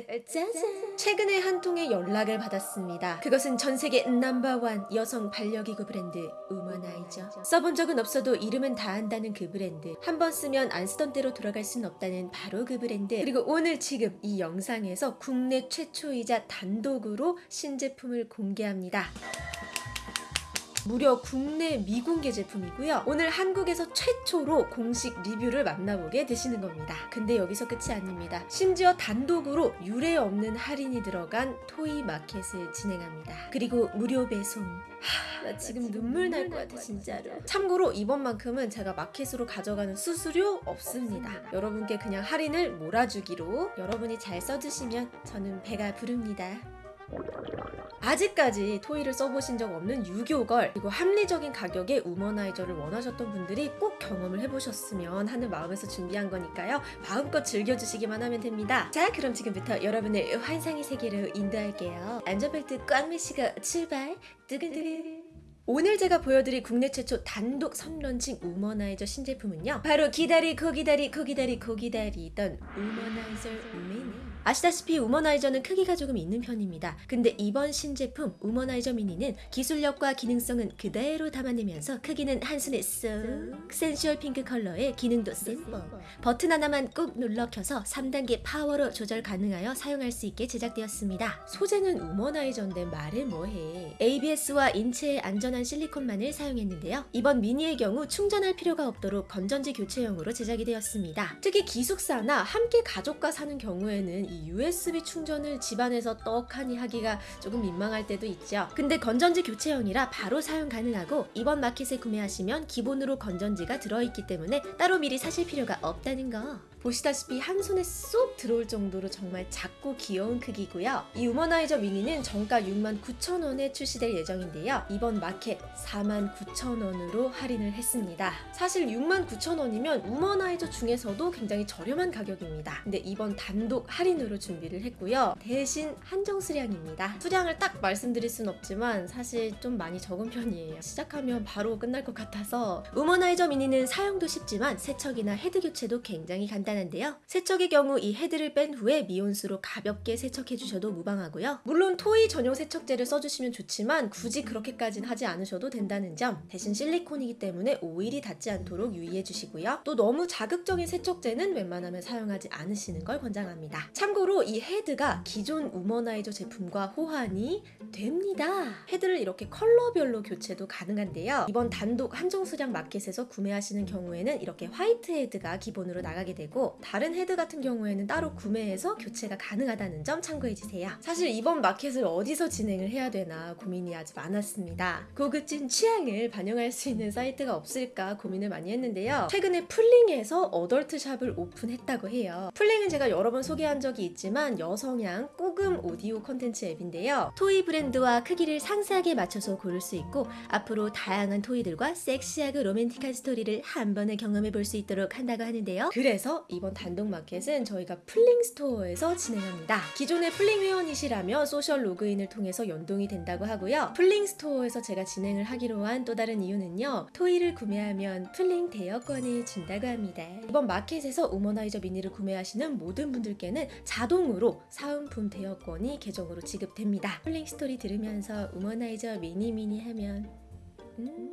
짜잔! 최근에 한 통의 연락을 받았습니다. 그것은 전 세계 number one 여성 반려기구 브랜드 우머나이저. 써본 적은 없어도 이름은 다 안다는 그 브랜드. 한 번 쓰면 안 쓰던 때로 돌아갈 순 없다는 바로 그 브랜드. 그리고 오늘 지금 이 영상에서 국내 최초이자 단독으로 신제품을 공개합니다. 무려 국내 미공개 제품이고요. 오늘 한국에서 최초로 공식 리뷰를 만나보게 되시는 겁니다. 근데 여기서 끝이 아닙니다. 심지어 단독으로 유례 없는 할인이 들어간 toy 마켓을 진행합니다. 그리고 무료 배송. 하, 나 지금 눈물 날 것 같아 진짜로. 참고로 이번만큼은 제가 마켓으로 가져가는 수수료 없습니다. 여러분께 그냥 할인을 몰아주기로 여러분이 잘 써주시면 저는 배가 부릅니다. 아직까지 토이를 써보신 적 없는 유교걸 그리고 합리적인 가격에 우머나이저를 원하셨던 분들이 꼭 경험을 해보셨으면 하는 마음에서 준비한 거니까요. 마음껏 즐겨주시기만 하면 됩니다. 자 그럼 지금부터 여러분을 환상의 세계로 인도할게요. 안전벨트 꽉 매시고 출발! 뜨근뜨근! 오늘 제가 보여드릴 국내 최초 단독 선런칭 우머나이저 신제품은요 바로 기다리고 기다리고 기다리고 기다리던 우머나이저 미니 아시다시피 우머나이저는 크기가 조금 있는 편입니다. 근데 이번 신제품 우머나이저 미니는 기술력과 기능성은 그대로 담아내면서 크기는 한 손에 쏙 sensual pink 컬러의 기능도 simple 버튼 하나만 꾹 눌러 켜서 3단계 파워로 조절 가능하여 사용할 수 있게 제작되었습니다. 소재는 우머나이저인데 말을 뭐해 ABS와 인체에 안전한 실리콘만을 사용했는데요. 이번 미니의 경우 충전할 필요가 없도록 건전지 교체용으로 제작이 되었습니다. 특히 기숙사나 함께 가족과 사는 경우에는 이 USB 충전을 집안에서 떡하니 하기가 조금 민망할 때도 있죠. 근데 건전지 교체형이라 바로 사용 가능하고 이번 마켓에 구매하시면 기본으로 건전지가 들어있기 때문에 따로 미리 사실 필요가 없다는 거. 보시다시피 한 손에 쏙 들어올 정도로 정말 작고 귀여운 크기고요. 이 우머나이저 미니는 정가 69,000원에 출시될 예정인데요. 이번 마켓 49,000원으로 할인을 했습니다. 사실 69,000원이면 우머나이저 중에서도 굉장히 저렴한 가격입니다. 근데 이번 단독 할인으로 준비를 했고요. 대신 한정 수량입니다. 수량을 딱 말씀드릴 순 없지만 사실 좀 많이 적은 편이에요. 시작하면 바로 끝날 것 같아서 우머나이저 미니는 사용도 쉽지만 세척이나 헤드 교체도 굉장히 간단 한데요. 세척의 경우 이 헤드를 뺀 후에 미온수로 가볍게 세척해 주셔도 무방하고요. 물론 toy 전용 세척제를 써주시면 좋지만 굳이 그렇게까진 하지 않으셔도 된다는 점 대신 실리콘이기 때문에 오일이 닿지 않도록 유의해 주시고요. 또 너무 자극적인 세척제는 웬만하면 사용하지 않으시는 걸 권장합니다. 참고로 이 헤드가 기존 우머나이저 제품과 호환이 됩니다. 헤드를 이렇게 컬러별로 교체도 가능한데요. 이번 단독 한정 수량 마켓에서 구매하시는 경우에는 이렇게 화이트 헤드가 기본으로 나가게 되고 다른 헤드 같은 경우에는 따로 구매해서 교체가 가능하다는 점 참고해 주세요. 사실 이번 마켓을 어디서 진행을 해야 되나 고민이 아주 많았습니다. 고급진 취향을 반영할 수 있는 사이트가 없을까 고민을 많이 했는데요. 최근에 플링에서 adult shop을 오픈했다고 해요. 플링은 제가 여러 번 소개한 적이 있지만 여성향 꼬금 오디오 컨텐츠 앱인데요. toy 브랜드와 크기를 상세하게 맞춰서 고를 수 있고 앞으로 다양한 toy들과 섹시하고 로맨틱한 스토리를 한 번에 경험해 볼 수 있도록 한다고 하는데요. 그래서 이번 단독 마켓은 저희가 플링 스토어에서 진행합니다. 기존의 플링 회원이시라면 social login을 통해서 연동이 된다고 하고요. 플링 스토어에서 제가 진행을 하기로 한 또 다른 이유는요. toy를 구매하면 플링 대여권을 준다고 합니다. 이번 마켓에서 우머나이저 미니를 구매하시는 모든 분들께는 자동으로 사은품 대여권이 계정으로 지급됩니다. 플링 스토리 들으면서 우머나이저 미니 미니 하면 음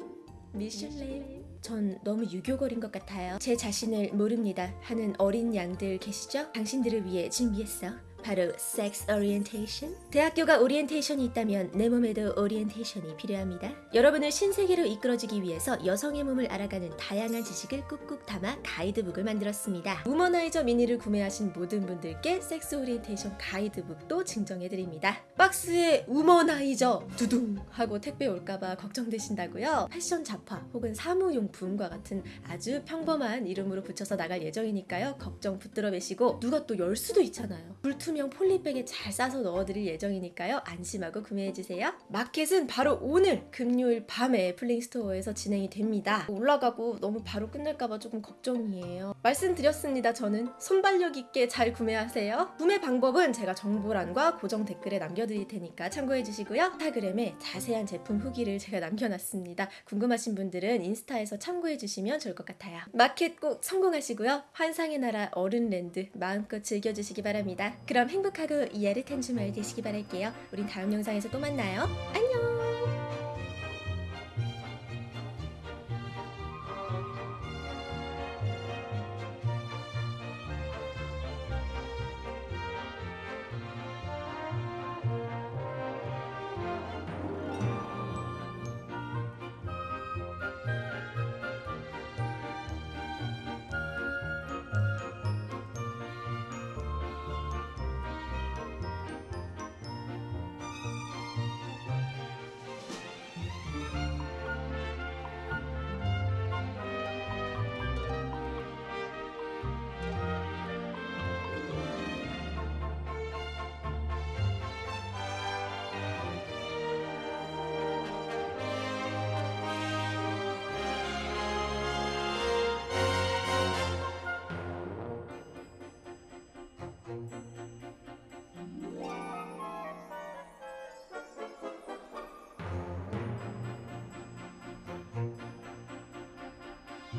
미슐랭 전 너무 유교걸인 것 같아요. 제 자신을 모릅니다 하는 어린 양들 계시죠? 당신들을 위해 준비했어. 바로 섹스 오리엔테이션? 대학교가 오리엔테이션이 있다면 내 몸에도 오리엔테이션이 필요합니다. 여러분을 신세계로 이끌어주기 위해서 여성의 몸을 알아가는 다양한 지식을 꾹꾹 담아 가이드북을 만들었습니다. 우머나이저 미니를 구매하신 모든 분들께 섹스 오리엔테이션 가이드북도 증정해드립니다. 박스에 우머나이저 두둥 하고 택배 올까봐 걱정되신다고요? 패션 잡화 혹은 사무용품과 같은 아주 평범한 이름으로 붙여서 나갈 예정이니까요. 걱정 붙들어 매시고 누가 또 열 수도 있잖아요. 불 투명 polybag에 잘 싸서 넣어드릴 예정이니까요. 안심하고 구매해주세요. 마켓은 바로 오늘 금요일 밤에 플링스토어에서 진행이 됩니다. 올라가고 너무 바로 끝날까봐 조금 걱정이에요. 말씀드렸습니다. 저는 순발력 있게 잘 구매하세요. 구매 방법은 제가 정보란과 고정 댓글에 남겨드릴 테니까 참고해주시고요. 인스타그램에 자세한 제품 후기를 제가 남겨놨습니다. 궁금하신 분들은 인스타에서 참고해주시면 좋을 것 같아요. 마켓 꼭 성공하시고요. 환상의 나라 어른랜드 마음껏 즐겨주시기 바랍니다. 그럼 그럼 행복하고 야릇한 주말 되시기 바랄게요. 우린 다음 영상에서 또 만나요. 안녕!